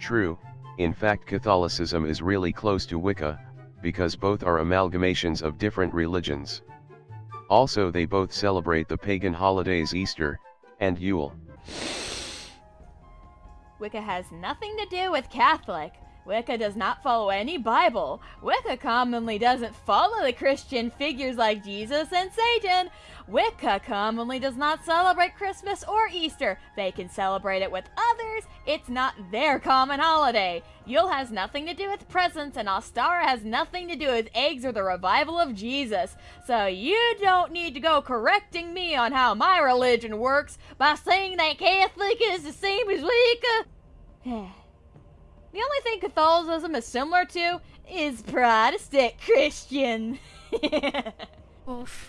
True, in fact Catholicism is really close to Wicca, because both are amalgamations of different religions. Also they both celebrate the pagan holidays Easter, and Yule. Wicca has nothing to do with Catholic. Wicca does not follow any Bible. Wicca commonly doesn't follow the Christian figures like Jesus and Satan. Wicca commonly does not celebrate Christmas or Easter. They can celebrate it with others. It's not their common holiday. Yule has nothing to do with presents, and Ostara has nothing to do with eggs or the revival of Jesus. So you don't need to go correcting me on how my religion works by saying that Catholic is the same as Wicca. The only thing Catholicism is similar to is Protestant Christian. Oof.